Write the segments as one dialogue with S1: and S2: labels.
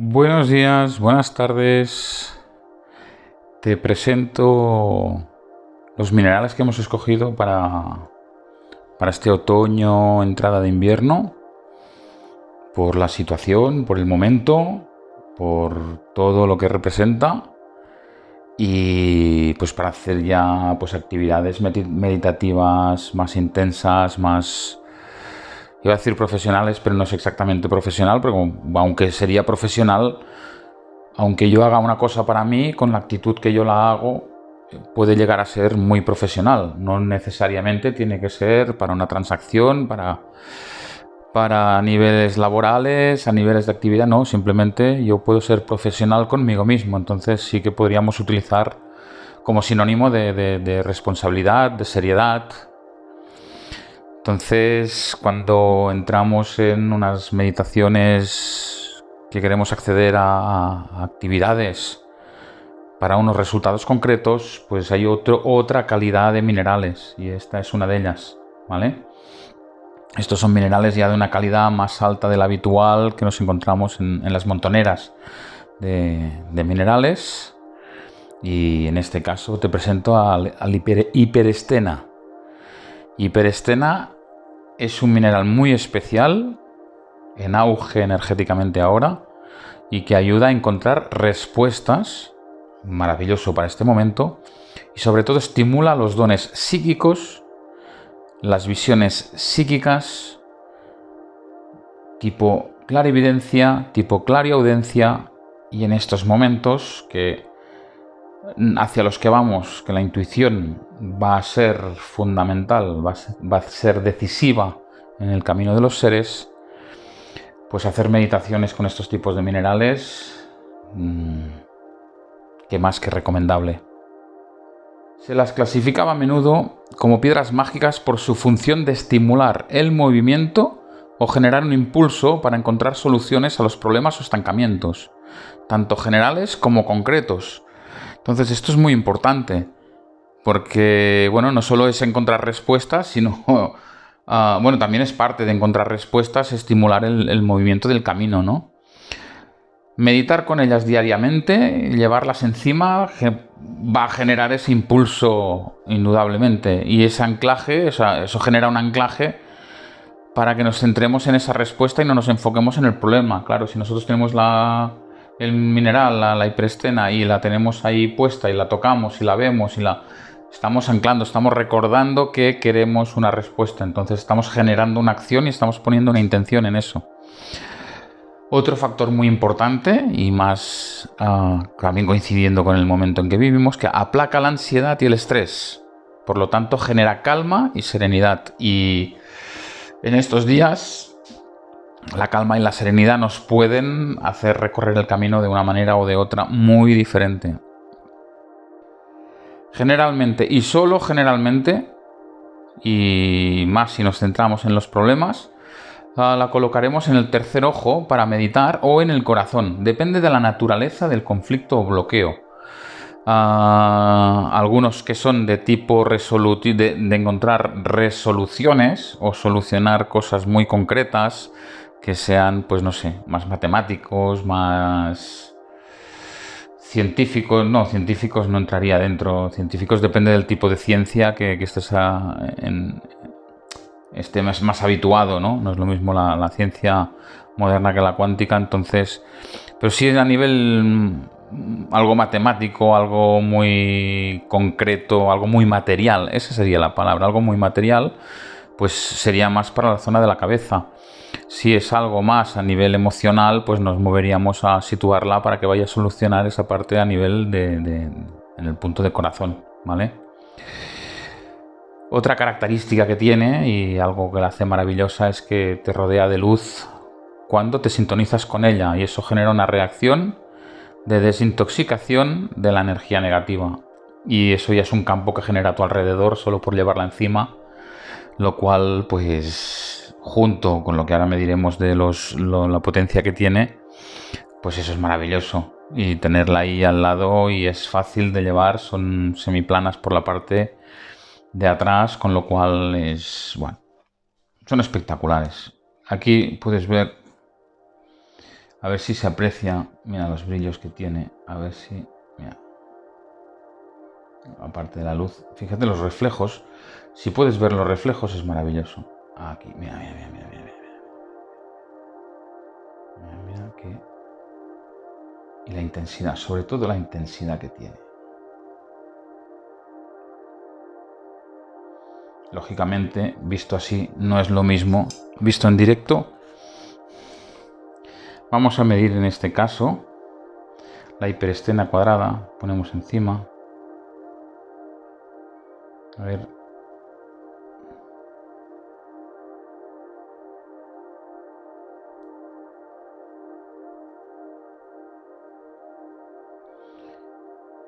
S1: Buenos días, buenas tardes. Te presento los minerales que hemos escogido para, para este otoño, entrada de invierno, por la situación, por el momento, por todo lo que representa y pues para hacer ya pues actividades meditativas más intensas, más iba a decir profesionales, pero no es exactamente profesional, porque aunque sería profesional, aunque yo haga una cosa para mí, con la actitud que yo la hago, puede llegar a ser muy profesional. No necesariamente tiene que ser para una transacción, para, para niveles laborales, a niveles de actividad, no, simplemente yo puedo ser profesional conmigo mismo. Entonces sí que podríamos utilizar como sinónimo de responsabilidad, de seriedad, entonces, cuando entramos en unas meditaciones que queremos acceder a, actividades para unos resultados concretos, pues hay otra calidad de minerales y esta es una de ellas, ¿vale? Estos son minerales ya de una calidad más alta de la habitual que nos encontramos en, las montoneras de, minerales. Y en este caso te presento al, hiperestena. Hiperestena es un mineral muy especial, en auge energéticamente ahora, y que ayuda a encontrar respuestas, maravilloso para este momento, y sobre todo estimula los dones psíquicos, las visiones psíquicas, tipo clarividencia, tipo clariaudencia, y en estos momentos que hacia los que vamos, que la intuición va a ser fundamental, va a ser, decisiva en el camino de los seres, pues hacer meditaciones con estos tipos de minerales, mm, que más que recomendable. Se las clasificaba a menudo como piedras mágicas por su función de estimular el movimiento o generar un impulso para encontrar soluciones a los problemas o estancamientos, tanto generales como concretos, entonces esto es muy importante, porque, bueno, no solo es encontrar respuestas, sino, ah, bueno, también es parte de encontrar respuestas, estimular el, movimiento del camino, ¿no? Meditar con ellas diariamente, llevarlas encima, va a generar ese impulso indudablemente. Y ese anclaje, eso genera un anclaje para que nos centremos en esa respuesta y no nos enfoquemos en el problema. Claro, si nosotros tenemos la, el mineral, la, hiperestena, y la tenemos ahí puesta y la tocamos y la vemos y la estamos anclando, estamos recordando que queremos una respuesta. Entonces estamos generando una acción y estamos poniendo una intención en eso. Otro factor muy importante y más ah, también coincidiendo con el momento en que vivimos, que aplaca la ansiedad y el estrés. Por lo tanto, genera calma y serenidad. Y en estos días la calma y la serenidad nos pueden hacer recorrer el camino de una manera o de otra muy diferente. Generalmente, y solo generalmente, y más si nos centramos en los problemas, la colocaremos en el tercer ojo para meditar o en el corazón. Depende de la naturaleza del conflicto o bloqueo. Ah, algunos que son de tipo de, de encontrar resoluciones o solucionar cosas muy concretas, que sean, pues no sé, más matemáticos, más científicos, no, científicos no entraría dentro, científicos depende del tipo de ciencia que, estés en, esté más, más, habituado, ¿no? No es lo mismo la, ciencia moderna que la cuántica, entonces, pero sí a nivel mm, algo matemático, algo muy concreto, algo muy material, esa sería la palabra, algo muy material, pues sería más para la zona de la cabeza. Si es algo más a nivel emocional, pues nos moveríamos a situarla para que vaya a solucionar esa parte a nivel de, en el punto de corazón, ¿vale? Otra característica que tiene y algo que la hace maravillosa es que te rodea de luz cuando te sintonizas con ella y eso genera una reacción de desintoxicación de la energía negativa. Y eso ya es un campo que genera a tu alrededor solo por llevarla encima, lo cual pues junto con lo que ahora mediremos de los, la potencia que tiene, pues eso es maravilloso. Y tenerla ahí al lado y es fácil de llevar, son semiplanas por la parte de atrás, con lo cual es, bueno, son espectaculares. Aquí puedes ver A ver si se aprecia. Mira los brillos que tiene. A ver si... Mira. Aparte de la luz. Fíjate los reflejos. Si puedes ver los reflejos es maravilloso. Aquí. Mira, mira, mira, mira. Mira, mira, mira que... Y la intensidad. Sobre todo la intensidad que tiene. Lógicamente, visto así, no es lo mismo. Visto en directo Vamos a medir en este caso la hiperestena cuadrada. Ponemos encima. A ver.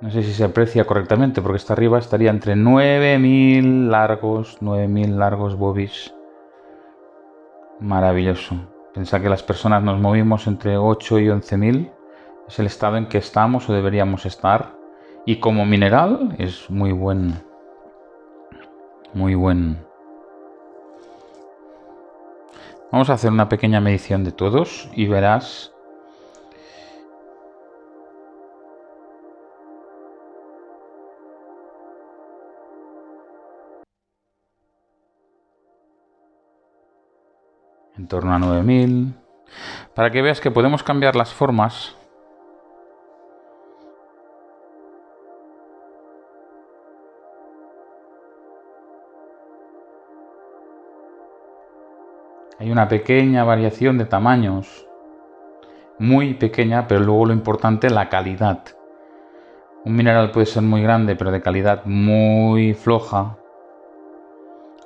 S1: No sé si se aprecia correctamente porque está arriba estaría entre 9000 largos, 9000 largos bobis. Maravilloso. Pensar que las personas nos movimos entre 8 y 11.000 es el estado en que estamos o deberíamos estar. Y como mineral es muy buen. Muy buen. Vamos a hacer una pequeña medición de todos y verás en torno a 9000. Para que veas que podemos cambiar las formas. Hay una pequeña variación de tamaños. Muy pequeña, pero luego lo importante, la calidad. Un mineral puede ser muy grande, pero de calidad muy floja.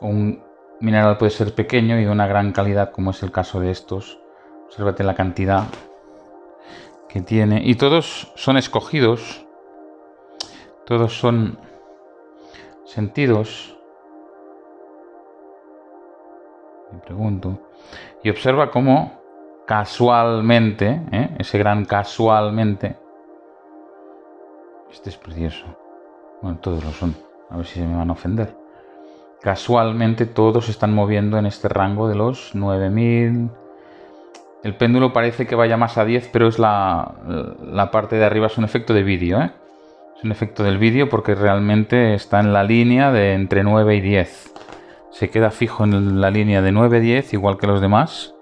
S1: Un mineral puede ser pequeño y de una gran calidad, como es el caso de estos. Obsérvate la cantidad que tiene. Y todos son escogidos. Todos son sentidos. Me pregunto. Y observa cómo casualmente, ¿eh? ese gran casualmente, este es precioso. Bueno, todos lo son. A ver si se me van a ofender. Casualmente todos están moviendo en este rango de los 9000. El péndulo parece que vaya más a 10, pero es la, parte de arriba, es un efecto de vídeo. ¿eh? Es un efecto del vídeo porque realmente está en la línea de entre 9 y 10. Se queda fijo en la línea de 9 y 10, igual que los demás.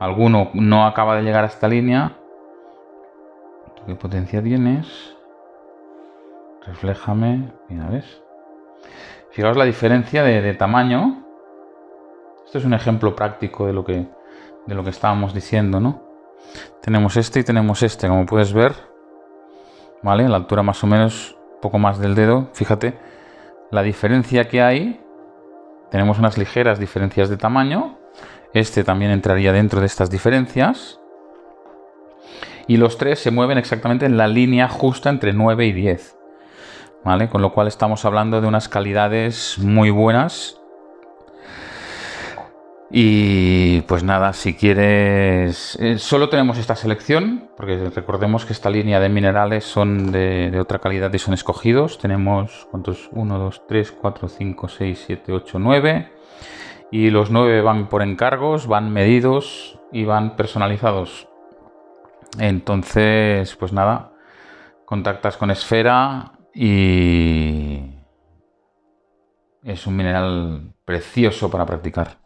S1: Alguno no acaba de llegar a esta línea. ¿Qué potencia tienes? Refléjame. Mira, ¿ves? Fijaos la diferencia de, tamaño. Esto es un ejemplo práctico de lo que, de lo que estábamos diciendo, ¿no? Tenemos este y tenemos este, como puedes ver. ¿Vale? La altura más o menos, poco más del dedo. Fíjate la diferencia que hay. Tenemos unas ligeras diferencias de tamaño. Este también entraría dentro de estas diferencias. Y los tres se mueven exactamente en la línea justa entre 9 y 10. Con lo cual estamos hablando de unas calidades muy buenas. Y pues nada, si quieres... Eh, solo tenemos esta selección, porque recordemos que esta línea de minerales son de, otra calidad y son escogidos. Tenemos, ¿cuántos? 1, 2, 3, 4, 5, 6, 7, 8, 9. Y los 9 van por encargos, van medidos y van personalizados. Entonces, pues nada, contactas con Esfera y es un mineral precioso para practicar.